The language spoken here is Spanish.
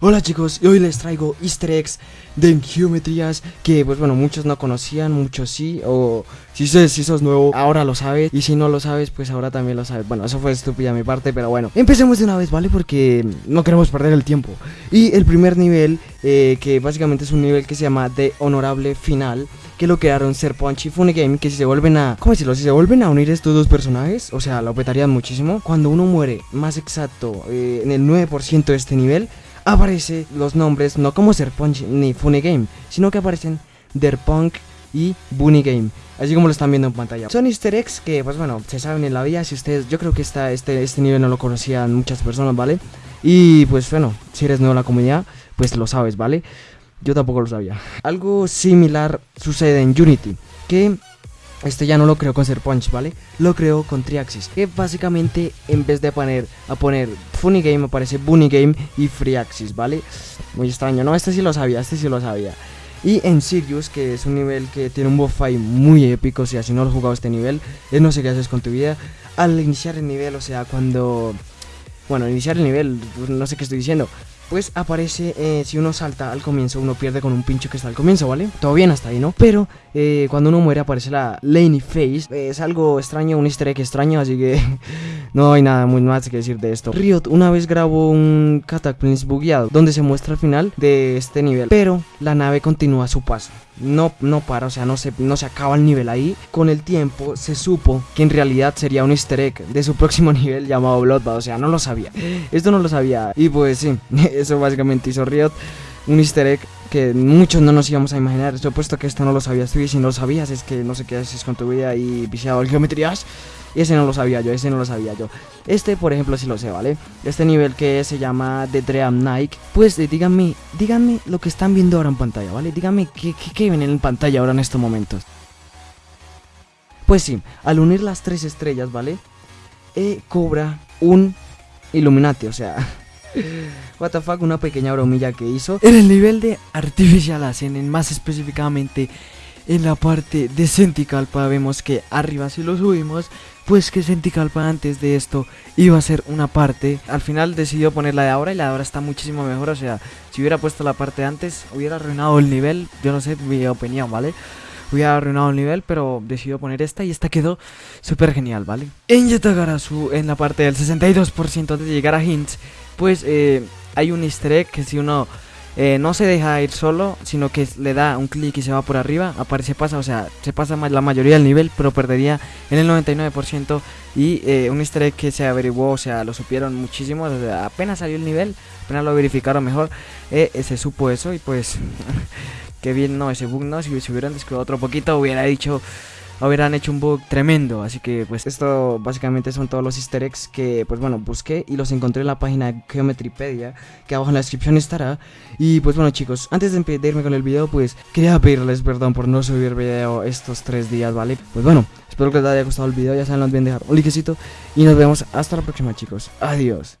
Hola chicos, y hoy les traigo easter eggs de geometrías que pues bueno, muchos no conocían, muchos sí, o si, si sos nuevo, ahora lo sabes, y si no lo sabes, pues ahora también lo sabes. Bueno, eso fue estúpida mi parte, pero bueno, empecemos de una vez, ¿vale? Porque no queremos perder el tiempo. Y el primer nivel, eh, que básicamente es un nivel que se llama de honorable final, que lo crearon Serpunch y Funigame, que si se vuelven a, ¿cómo decirlo? Si se vuelven a unir estos dos personajes, o sea, lo petarían muchísimo. Cuando uno muere, más exacto, eh, en el 9% de este nivel, aparece los nombres no como Serpunch ni Funny Game, sino que aparecen Derpunk y Bunny Game, así como lo están viendo en pantalla. Son easter eggs que, pues bueno, se saben en la vida, si ustedes, yo creo que esta, este, este nivel no lo conocían muchas personas, ¿vale? Y pues bueno, si eres nuevo en la comunidad, pues lo sabes, ¿vale? Yo tampoco lo sabía. Algo similar sucede en Unity, que este ya no lo creo con Serpunch, ¿vale? Lo creo con Triaxis Que básicamente en vez de poner a poner Funny Game aparece Bunny Game y Freeaxis, ¿vale? Muy extraño, no, este sí lo sabía, este sí lo sabía y en Sirius, que es un nivel que tiene un fight muy épico, o sea, si no lo has jugado este nivel, es no sé qué haces con tu vida. Al iniciar el nivel, o sea, cuando... Bueno, iniciar el nivel, no sé qué estoy diciendo pues aparece, eh, si uno salta al comienzo, uno pierde con un pincho que está al comienzo, ¿vale? Todo bien hasta ahí, ¿no? Pero eh, cuando uno muere aparece la Laney Face, es algo extraño, un easter egg extraño, así que no hay nada muy más que decir de esto. Riot una vez grabó un Cataclysm bugueado, donde se muestra el final de este nivel, pero la nave continúa su paso no, no para, o sea, no se, no se acaba el nivel ahí. Con el tiempo se supo que en realidad sería un easter egg de su próximo nivel llamado Bloodbath, o sea, no lo sabía. Esto no lo sabía. Y pues sí, eso básicamente hizo Riot. Un easter egg que muchos no nos íbamos a imaginar. Supuesto que esto no lo sabías tú y si no lo sabías es que no sé qué haces con tu vida y viciado en geometrías. Ese no lo sabía yo, ese no lo sabía yo. Este, por ejemplo, sí lo sé, ¿vale? Este nivel que se llama The Dream Nike. Pues eh, díganme, díganme lo que están viendo ahora en pantalla, ¿vale? Díganme qué, qué, ven en pantalla ahora en estos momentos. Pues sí, al unir las tres estrellas, ¿vale? Eh, cobra un Illuminati, o sea... What the fuck, una pequeña bromilla que hizo. En el nivel de Artificial Ascending, más específicamente en la parte de Senticalpa vemos que arriba si lo subimos pues que Senticalpa antes de esto iba a ser una parte. Al final decidió poner la de ahora y la de ahora está muchísimo mejor o sea si hubiera puesto la parte de antes hubiera arruinado el nivel yo no sé mi opinión vale hubiera arruinado el nivel, pero decidió poner esta y esta quedó súper genial, ¿vale? En Yatagarasu, en la parte del 62% antes de llegar a Hints, pues eh, hay un easter egg que si uno eh, no se deja ir solo, sino que le da un clic y se va por arriba, aparece pasa, o sea, se pasa la mayoría del nivel, pero perdería en el 99% y eh, un easter egg que se averiguó, o sea, lo supieron muchísimo, apenas salió el nivel, apenas lo verificaron mejor, eh, se supo eso y pues, que bien, no, ese bug no, si, si hubieran descuidado otro poquito hubiera dicho hubieran hecho un bug tremendo. Así que pues esto básicamente son todos los easter eggs que pues bueno busqué y los encontré en la página Geometrypedia que abajo en la descripción estará. Y pues bueno chicos, antes de irme con el video pues quería pedirles perdón por no subir video estos tres días, ¿vale? Pues bueno, espero que les haya gustado el video, ya saben, no olviden dejar un likecito y nos vemos hasta la próxima chicos. Adiós.